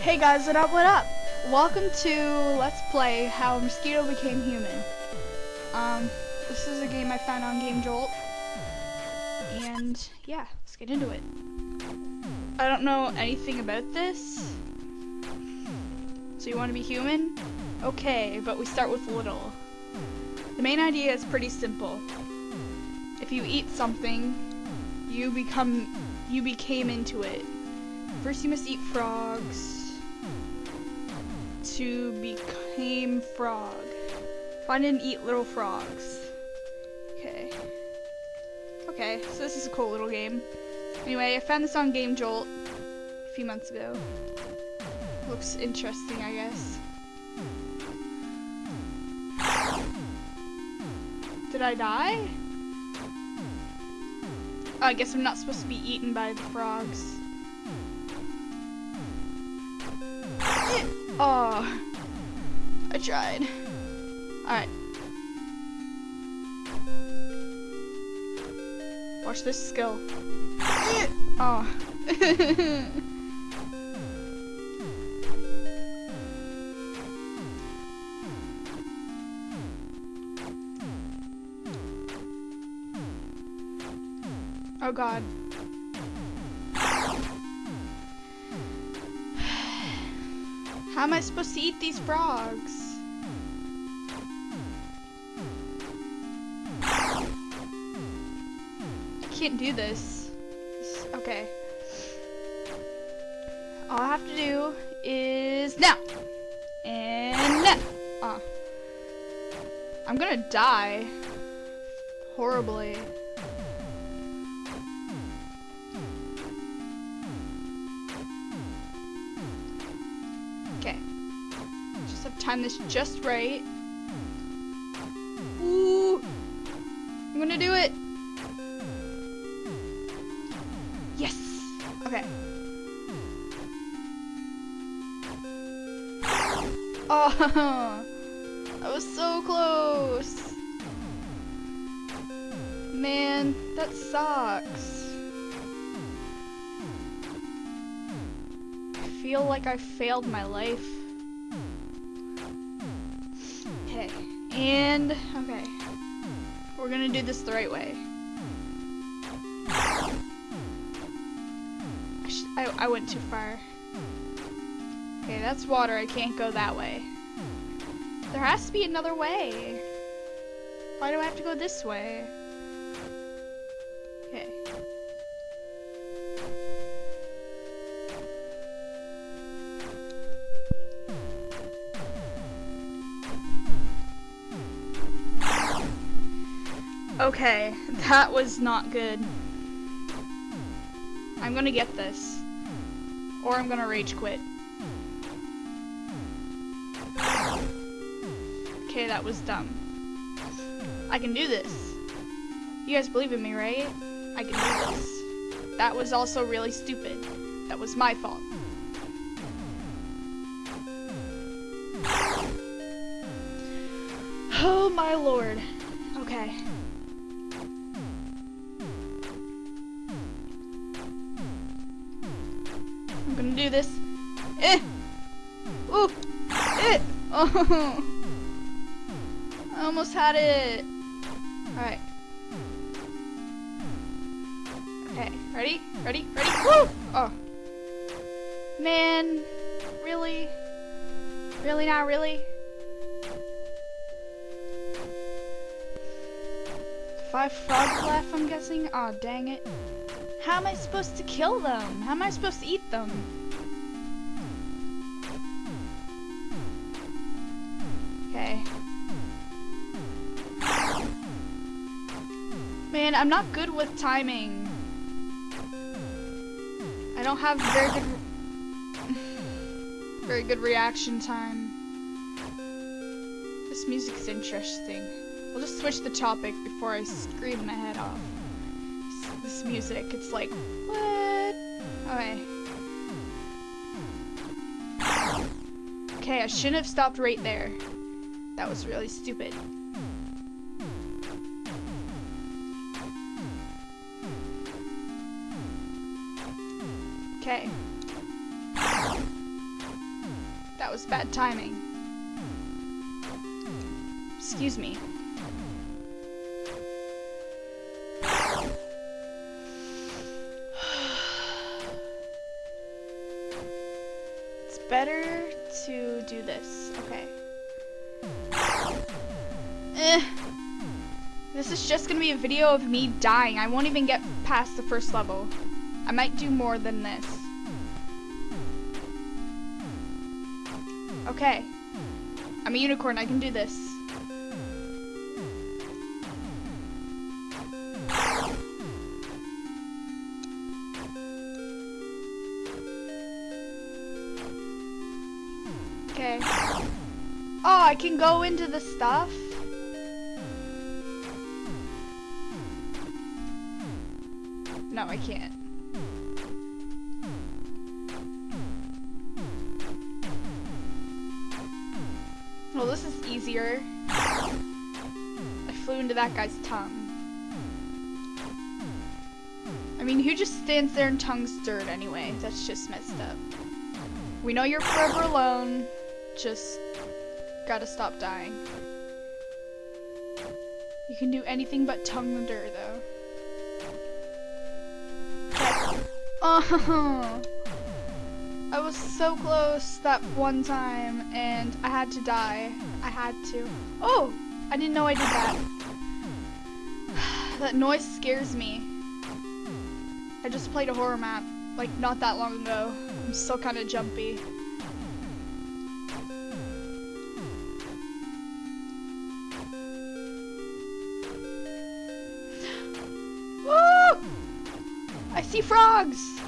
Hey guys, what up, what up? Welcome to Let's Play How Mosquito Became Human. Um, this is a game I found on Game Jolt. And, yeah, let's get into it. I don't know anything about this. So you want to be human? Okay, but we start with little. The main idea is pretty simple. If you eat something, you become, you became into it. First you must eat frogs to become frog. Find and eat little frogs. Okay. Okay, so this is a cool little game. Anyway, I found this on Game Jolt a few months ago. Looks interesting, I guess. Did I die? Oh, I guess I'm not supposed to be eaten by the frogs. Oh, I tried. Alright. Watch this skill. Oh. oh god. How am I supposed to eat these frogs? I can't do this. Okay. All I have to do is now. And now. Oh. Ah. I'm gonna die. Horribly. Time this just right. Ooh! I'm gonna do it! Yes! Okay. Oh! I was so close! Man, that sucks. I feel like I failed my life. And, okay. We're gonna do this the right way. I, I went too far. Okay, that's water. I can't go that way. There has to be another way. Why do I have to go this way? Okay, that was not good. I'm gonna get this. Or I'm gonna rage quit. Okay, that was dumb. I can do this. You guys believe in me, right? I can do this. That was also really stupid. That was my fault. Oh my lord. Okay. This. Eh! Ooh! Eh! Oh! I almost had it. Alright. Okay, ready? Ready? Ready? Woo! Oh. Man, really? Really not really? Five frogs left, I'm guessing? Aw, oh, dang it. How am I supposed to kill them? How am I supposed to eat them? I'm not good with timing. I don't have very good very good reaction time. This music's interesting. We'll just switch the topic before I scream my head off this music. It's like, what? Okay. Okay, I shouldn't have stopped right there. That was really stupid. Okay. That was bad timing. Excuse me. it's better to do this. Okay. Eh. This is just gonna be a video of me dying. I won't even get past the first level. I might do more than this. Okay. I'm a unicorn, I can do this. Okay. Oh, I can go into the stuff? No, I can't. Well, this is easier. I flew into that guy's tongue. I mean, who just stands there and tongues dirt anyway? That's just messed up. We know you're forever alone. Just gotta stop dying. You can do anything but tongue the dirt, though. Oh! I was so close that one time and I had to die. I had to. Oh! I didn't know I did that. that noise scares me. I just played a horror map, like not that long ago. I'm still kind of jumpy. I see frogs!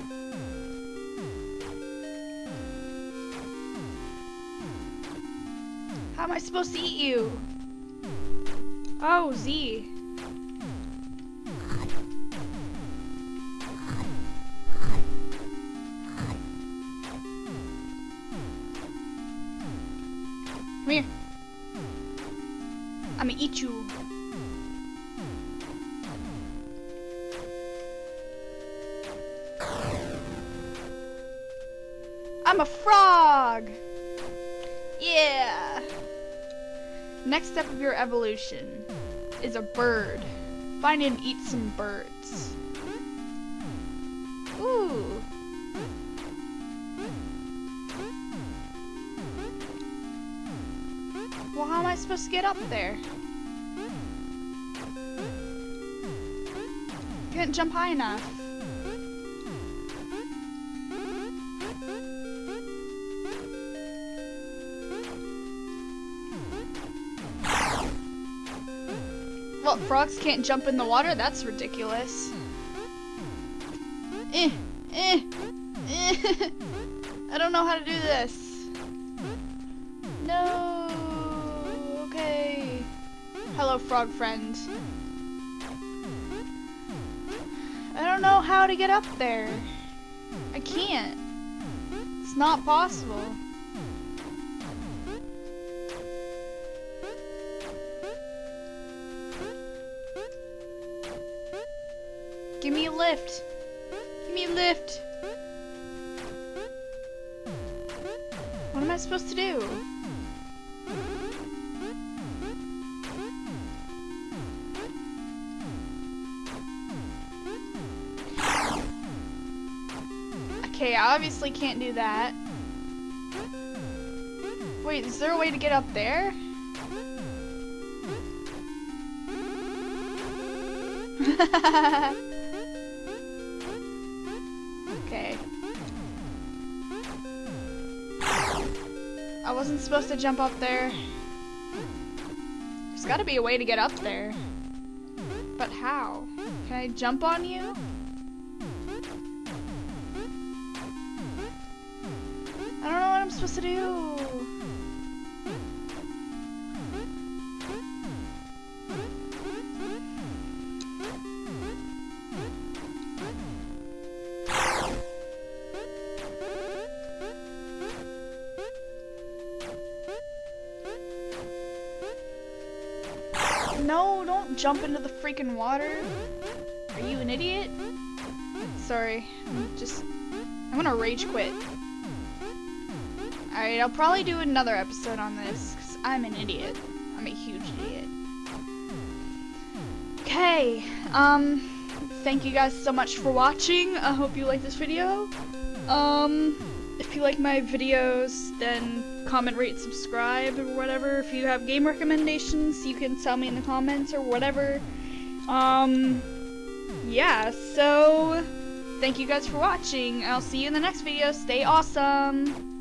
How am I supposed to eat you? Oh, Z. Come here. I'm gonna eat you. I'm a frog! Yeah! Next step of your evolution is a bird. Find and eat some birds. Ooh. Well, how am I supposed to get up there? Can't jump high enough. Well, frogs can't jump in the water? That's ridiculous. Eh, eh, eh. I don't know how to do this. No. Okay. Hello, frog friend. I don't know how to get up there. I can't. It's not possible. Give me a lift. Give me a lift. What am I supposed to do? Okay, I obviously can't do that. Wait, is there a way to get up there? I wasn't supposed to jump up there. There's gotta be a way to get up there. But how? Can I jump on you? I don't know what I'm supposed to do. Jump into the freaking water. Are you an idiot? Sorry, I'm just, I'm gonna rage quit. Alright, I'll probably do another episode on this, because I'm an idiot. I'm a huge idiot. Okay, um, thank you guys so much for watching. I hope you like this video. Um, if you like my videos, then comment, rate, subscribe, or whatever. If you have game recommendations, you can tell me in the comments or whatever. Um, yeah, so thank you guys for watching. I'll see you in the next video. Stay awesome!